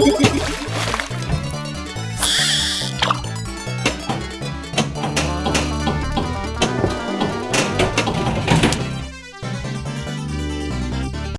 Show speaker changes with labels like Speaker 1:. Speaker 1: Yeah.